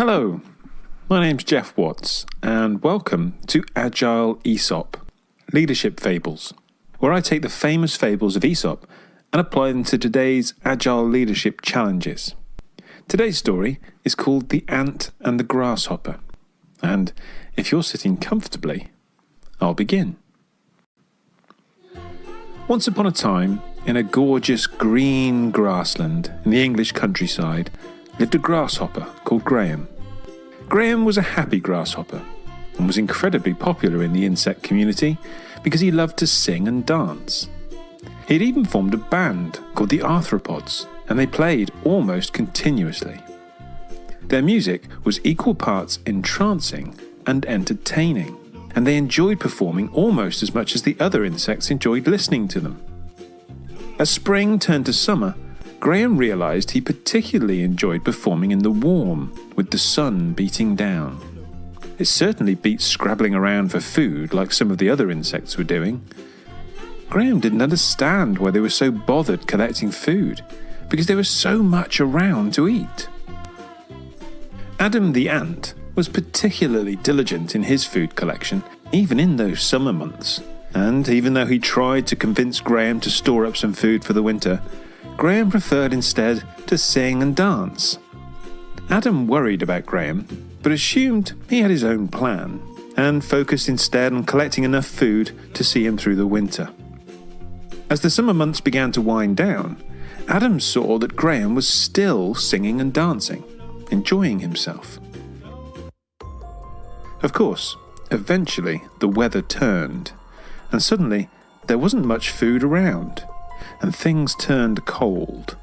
Hello, my name's Jeff Watts, and welcome to Agile Aesop Leadership Fables, where I take the famous fables of Aesop and apply them to today's Agile leadership challenges. Today's story is called The Ant and the Grasshopper, and if you're sitting comfortably, I'll begin. Once upon a time, in a gorgeous green grassland in the English countryside, lived a grasshopper called Graham. Graham was a happy grasshopper and was incredibly popular in the insect community because he loved to sing and dance. He had even formed a band called the Arthropods, and they played almost continuously. Their music was equal parts entrancing and entertaining, and they enjoyed performing almost as much as the other insects enjoyed listening to them. As spring turned to summer, Graham realised he particularly enjoyed performing in the warm, with the sun beating down. It certainly beat scrabbling around for food like some of the other insects were doing. Graham didn't understand why they were so bothered collecting food, because there was so much around to eat. Adam the ant was particularly diligent in his food collection, even in those summer months. And even though he tried to convince Graham to store up some food for the winter, Graham preferred instead to sing and dance. Adam worried about Graham, but assumed he had his own plan, and focused instead on collecting enough food to see him through the winter. As the summer months began to wind down, Adam saw that Graham was still singing and dancing, enjoying himself. Of course, eventually the weather turned, and suddenly there wasn't much food around and things turned cold.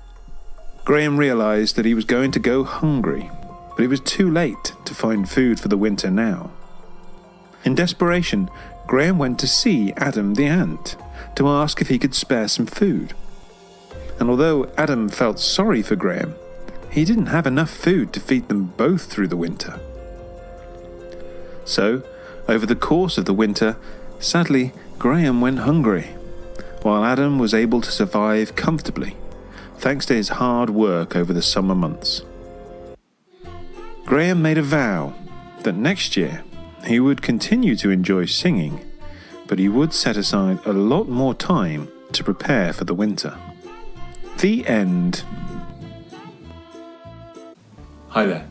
Graham realised that he was going to go hungry, but it was too late to find food for the winter now. In desperation, Graham went to see Adam the ant to ask if he could spare some food. And although Adam felt sorry for Graham, he didn't have enough food to feed them both through the winter. So, over the course of the winter, sadly, Graham went hungry while Adam was able to survive comfortably thanks to his hard work over the summer months. Graham made a vow that next year he would continue to enjoy singing, but he would set aside a lot more time to prepare for the winter. The end. Hi there.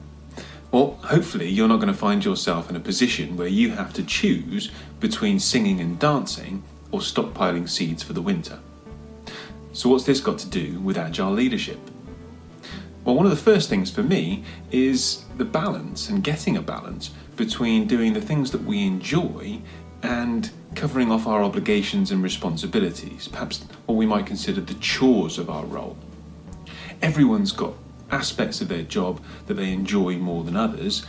Well, hopefully, you're not going to find yourself in a position where you have to choose between singing and dancing or stockpiling seeds for the winter. So, what's this got to do with agile leadership? Well, one of the first things for me is the balance and getting a balance between doing the things that we enjoy and covering off our obligations and responsibilities, perhaps what we might consider the chores of our role. Everyone's got aspects of their job that they enjoy more than others,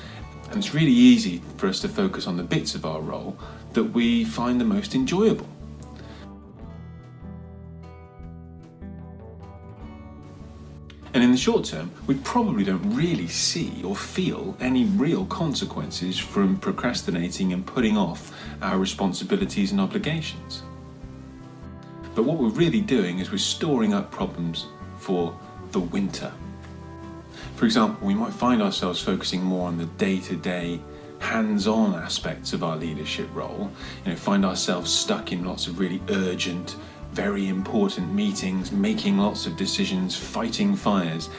and it's really easy for us to focus on the bits of our role that we find the most enjoyable. The short term, we probably don't really see or feel any real consequences from procrastinating and putting off our responsibilities and obligations. But what we're really doing is we're storing up problems for the winter. For example, we might find ourselves focusing more on the day to day, hands on aspects of our leadership role, you know, find ourselves stuck in lots of really urgent, very important meetings, making lots of decisions, fighting fires,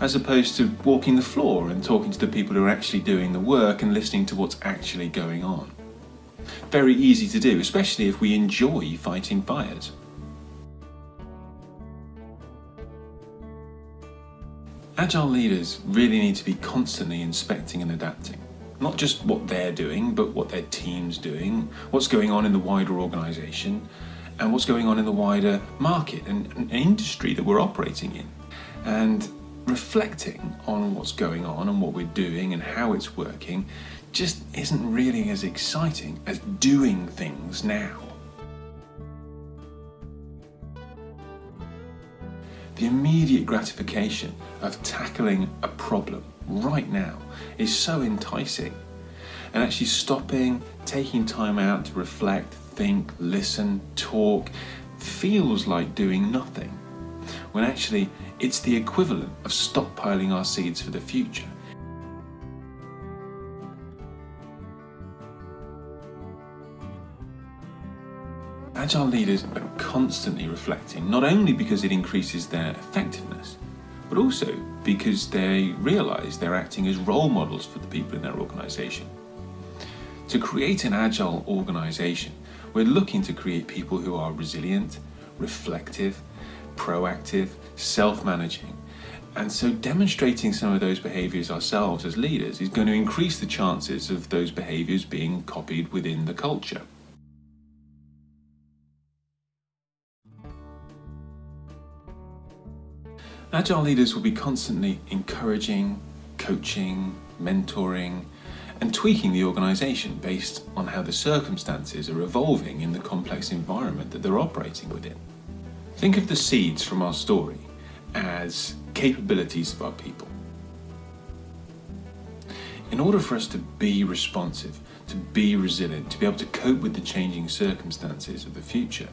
as opposed to walking the floor and talking to the people who are actually doing the work and listening to what's actually going on. Very easy to do, especially if we enjoy fighting fires. Agile leaders really need to be constantly inspecting and adapting. Not just what they're doing, but what their team's doing, what's going on in the wider organisation, and what's going on in the wider market and, and industry that we're operating in. And reflecting on what's going on and what we're doing and how it's working just isn't really as exciting as doing things now. The immediate gratification of tackling a problem right now is so enticing. And actually stopping, taking time out to reflect, think, listen, talk feels like doing nothing, when actually it's the equivalent of stockpiling our seeds for the future. Agile leaders are constantly reflecting, not only because it increases their effectiveness, but also because they realise they're acting as role models for the people in their organisation. To create an agile organisation, we're looking to create people who are resilient, reflective, proactive, self-managing. And so demonstrating some of those behaviours ourselves as leaders is going to increase the chances of those behaviours being copied within the culture. Agile leaders will be constantly encouraging, coaching, mentoring, and tweaking the organisation based on how the circumstances are evolving in the complex environment that they're operating within. Think of the seeds from our story as capabilities of our people. In order for us to be responsive, to be resilient, to be able to cope with the changing circumstances of the future,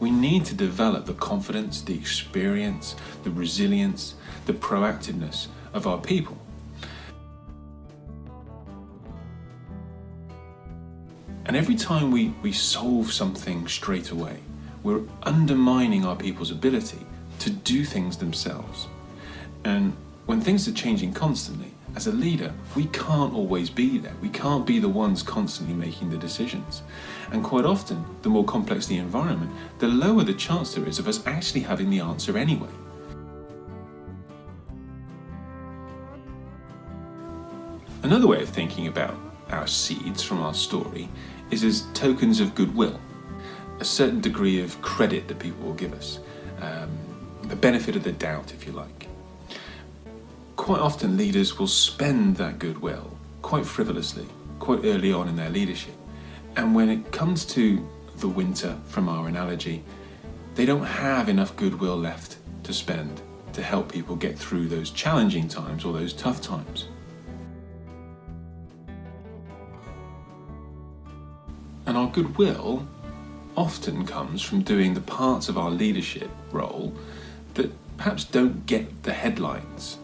we need to develop the confidence, the experience, the resilience, the proactiveness of our people. And every time we, we solve something straight away, we're undermining our people's ability to do things themselves. And when things are changing constantly, as a leader, we can't always be there. We can't be the ones constantly making the decisions. And quite often, the more complex the environment, the lower the chance there is of us actually having the answer anyway. Another way of thinking about our seeds from our story is as tokens of goodwill, a certain degree of credit that people will give us, um, the benefit of the doubt, if you like. Quite often, leaders will spend that goodwill quite frivolously, quite early on in their leadership. And when it comes to the winter, from our analogy, they don't have enough goodwill left to spend to help people get through those challenging times or those tough times. Goodwill often comes from doing the parts of our leadership role that perhaps don't get the headlines.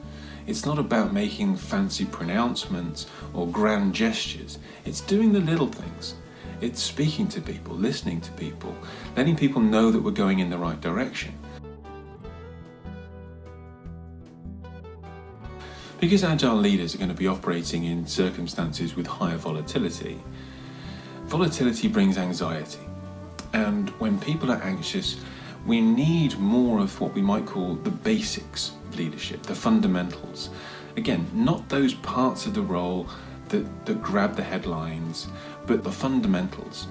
It's not about making fancy pronouncements or grand gestures. It's doing the little things. It's speaking to people, listening to people, letting people know that we're going in the right direction. Because agile leaders are going to be operating in circumstances with higher volatility, Volatility brings anxiety. And when people are anxious, we need more of what we might call the basics of leadership, the fundamentals. Again, not those parts of the role that, that grab the headlines, but the fundamentals.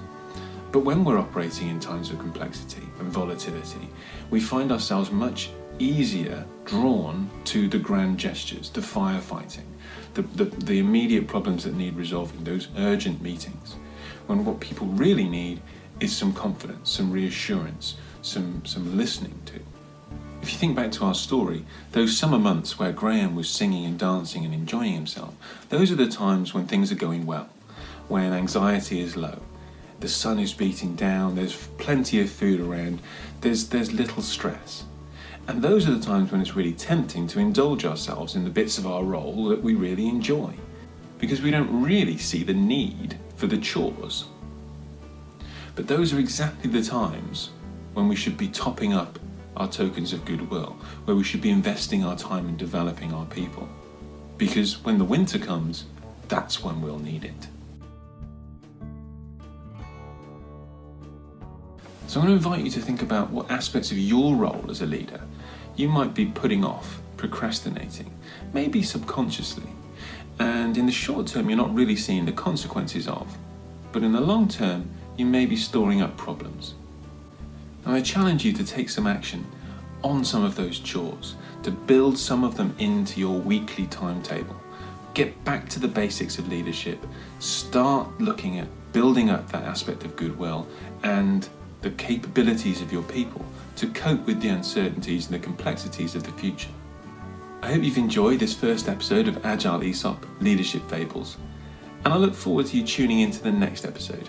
But when we're operating in times of complexity and volatility, we find ourselves much easier drawn to the grand gestures, the firefighting, the, the, the immediate problems that need resolving, those urgent meetings when what people really need is some confidence, some reassurance, some, some listening to. If you think back to our story, those summer months where Graham was singing and dancing and enjoying himself, those are the times when things are going well, when anxiety is low, the sun is beating down, there's plenty of food around, there's, there's little stress. And those are the times when it's really tempting to indulge ourselves in the bits of our role that we really enjoy, because we don't really see the need for the chores. But those are exactly the times when we should be topping up our tokens of goodwill, where we should be investing our time in developing our people. Because when the winter comes, that's when we'll need it. So I'm going to invite you to think about what aspects of your role as a leader you might be putting off, procrastinating, maybe subconsciously, and in the short term you're not really seeing the consequences of, but in the long term you may be storing up problems. Now I challenge you to take some action on some of those chores, to build some of them into your weekly timetable. Get back to the basics of leadership, start looking at building up that aspect of goodwill and the capabilities of your people to cope with the uncertainties and the complexities of the future. I hope you've enjoyed this first episode of Agile Aesop Leadership Fables, and I look forward to you tuning into the next episode.